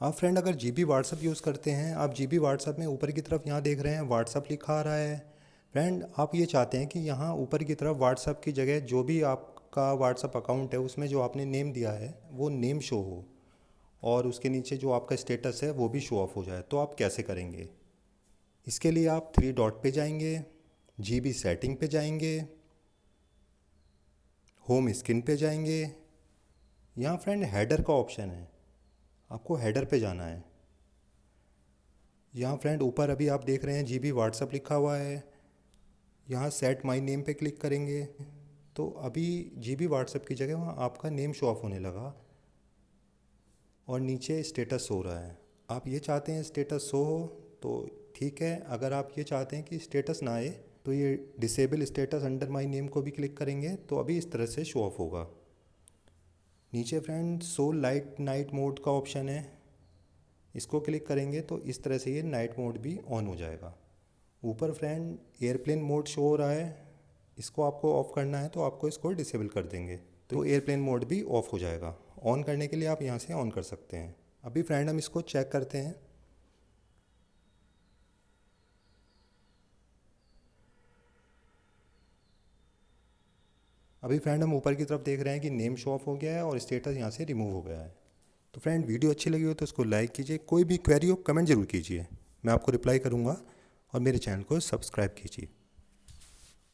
आप फ्रेंड अगर G B WhatsApp use करते हैं, आप जी बी व्हाट्सअप में ऊपर की तरफ़ यहाँ देख रहे हैं व्हाट्सअप लिखा आ रहा है। फ्रेंड आप ये चाहते हैं कि यहाँ ऊपर की तरफ़ व्हाट्सअप की जगह जो भी आपका व्हाट्सअप अकाउंट है, उसमें जो आपने नेम दिया है, वो नेम शो हो। और उसके नीचे जो आपका स्टेटस है, वो भी शो ऑफ़ हो जाए। तो आप कैसे करेंगे? इसके लिए आप थ्री डॉट पे जाएँगे जी बी सेटिंग पे जाएँगे होम स्क्रीन पे जाएँगे। यहाँ फ्रेंड हेडर का ऑप्शन है। आपको हेडर पे जाना है। यहाँ फ्रेंड ऊपर अभी आप देख रहे हैं जी बी व्हाट्सअप लिखा हुआ है। यहाँ सेट माई नेम पे क्लिक करेंगे। तो अभी जी बी व्हाट्सअप की जगह वहाँ आपका नेम शो ऑफ़ होने लगा। और नीचे स्टेटस हो रहा है। आप ये चाहते हैं स्टेटस शो हो तो ठीक है। अगर आप ये चाहते हैं कि स्टेटस ना आए तो ये disable status under my name को भी क्लिक करेंगे। तो अभी इस तरह से शो ऑफ़ होगा। नीचे friend so light night mode का ऑप्शन है। इसको क्लिक करेंगे तो इस तरह से ये नाइट मोड भी ऑन हो जाएगा। ऊपर फ्रेंड एयरप्लेन मोड शो हो रहा है। इसको आपको ऑफ़ करना है तो आपको इसको डिसेबल कर देंगे। तो एयरप्लेन मोड भी ऑफ़ हो जाएगा। ऑन करने के लिए आप यहाँ से ऑन कर सकते हैं। अभी फ्रेंड हम इसको चेक करते हैं। अभी फ्रेंड हम ऊपर की तरफ़ देख रहे हैं कि नेम शो ऑफ़ हो गया है और स्टेटस यहाँ से रिमूव हो गया है। तो फ्रेंड वीडियो अच्छी लगी हो तो उसको लाइक कीजिए। कोई भी क्वेरी हो कमेंट ज़रूर कीजिए। मैं आपको रिप्लाई करूँगा और मेरे चैनल को सब्सक्राइब कीजिए।